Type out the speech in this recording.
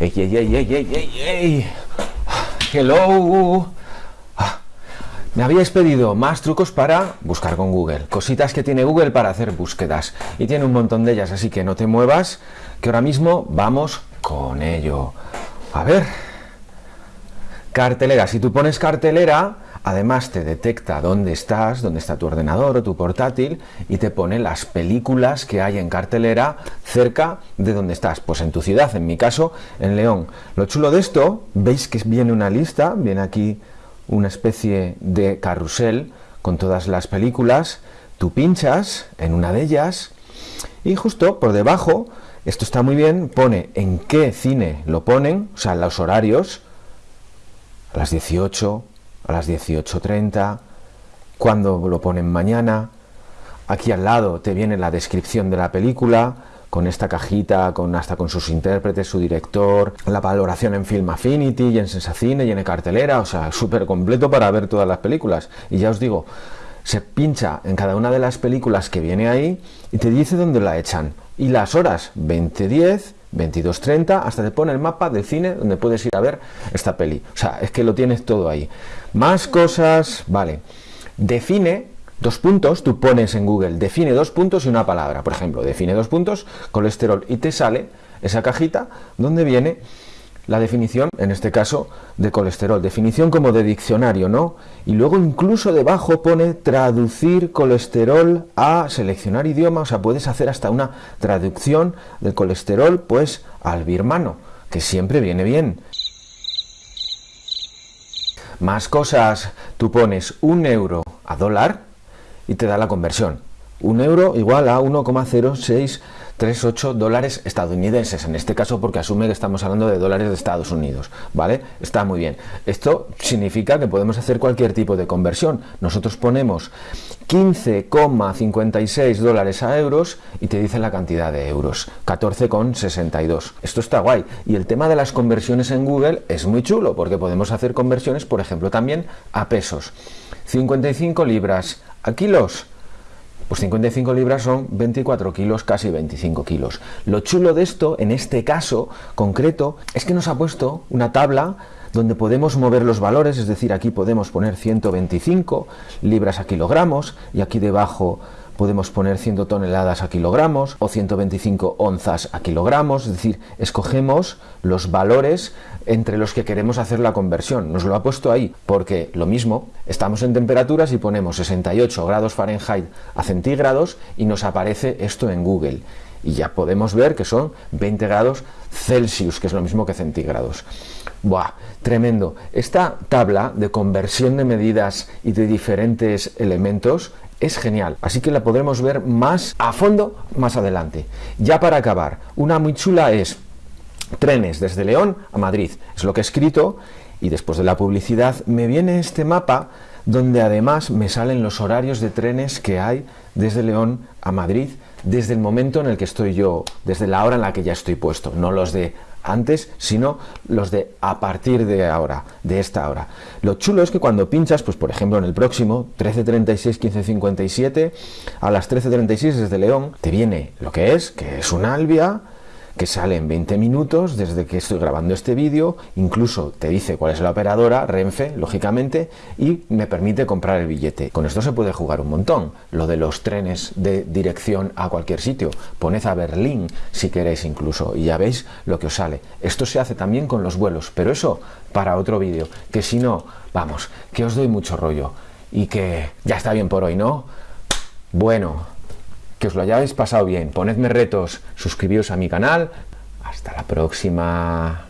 ¡Ey, ey, ey, ey, ey, ey, ey! ¡Hello! Ah, Me habíais pedido más trucos para buscar con Google, cositas que tiene Google para hacer búsquedas y tiene un montón de ellas, así que no te muevas, que ahora mismo vamos con ello. A ver, cartelera, si tú pones cartelera, además te detecta dónde estás, dónde está tu ordenador o tu portátil y te pone las películas que hay en cartelera cerca de donde estás, pues en tu ciudad, en mi caso, en León. Lo chulo de esto, veis que viene una lista, viene aquí una especie de carrusel con todas las películas, tú pinchas en una de ellas y justo por debajo, esto está muy bien, pone en qué cine lo ponen, o sea, los horarios, a las 18, a las 18.30, cuando lo ponen mañana, aquí al lado te viene la descripción de la película, con esta cajita, con hasta con sus intérpretes, su director, la valoración en Film Affinity y en Sensacine y en cartelera, o sea, súper completo para ver todas las películas. Y ya os digo, se pincha en cada una de las películas que viene ahí y te dice dónde la echan. Y las horas, 2010, 22.30, hasta te pone el mapa del cine donde puedes ir a ver esta peli. O sea, es que lo tienes todo ahí. Más cosas, vale. Define dos puntos, tú pones en Google, define dos puntos y una palabra. Por ejemplo, define dos puntos, colesterol, y te sale esa cajita donde viene la definición, en este caso, de colesterol. Definición como de diccionario, ¿no? Y luego incluso debajo pone traducir colesterol a seleccionar idioma, o sea, puedes hacer hasta una traducción del colesterol, pues, al birmano, que siempre viene bien. Más cosas, tú pones un euro a dólar y te da la conversión. Un euro igual a 1,0638 dólares estadounidenses, en este caso porque asume que estamos hablando de dólares de Estados Unidos, ¿vale? Está muy bien. Esto significa que podemos hacer cualquier tipo de conversión. Nosotros ponemos 15,56 dólares a euros y te dice la cantidad de euros, 14,62. Esto está guay. Y el tema de las conversiones en Google es muy chulo porque podemos hacer conversiones, por ejemplo, también a pesos. 55 libras a kilos pues 55 libras son 24 kilos, casi 25 kilos. Lo chulo de esto, en este caso concreto, es que nos ha puesto una tabla donde podemos mover los valores, es decir, aquí podemos poner 125 libras a kilogramos y aquí debajo podemos poner 100 toneladas a kilogramos o 125 onzas a kilogramos, es decir, escogemos los valores entre los que queremos hacer la conversión. Nos lo ha puesto ahí porque lo mismo, estamos en temperaturas y ponemos 68 grados Fahrenheit a centígrados y nos aparece esto en Google. Y ya podemos ver que son 20 grados Celsius, que es lo mismo que centígrados. Buah, tremendo. Esta tabla de conversión de medidas y de diferentes elementos es genial, así que la podremos ver más a fondo más adelante. Ya para acabar, una muy chula es trenes desde León a Madrid, es lo que he escrito y después de la publicidad me viene este mapa donde además me salen los horarios de trenes que hay desde León a Madrid desde el momento en el que estoy yo, desde la hora en la que ya estoy puesto, no los de antes, sino los de a partir de ahora, de esta hora. Lo chulo es que cuando pinchas, pues por ejemplo en el próximo, 13.36, 15.57, a las 13.36 desde León, te viene lo que es, que es un Albia, que sale en 20 minutos desde que estoy grabando este vídeo, incluso te dice cuál es la operadora, Renfe, lógicamente, y me permite comprar el billete. Con esto se puede jugar un montón. Lo de los trenes de dirección a cualquier sitio, poned a Berlín si queréis incluso, y ya veis lo que os sale. Esto se hace también con los vuelos, pero eso para otro vídeo, que si no, vamos, que os doy mucho rollo y que ya está bien por hoy, ¿no? Bueno, que os lo hayáis pasado bien, ponedme retos, suscribíos a mi canal, hasta la próxima.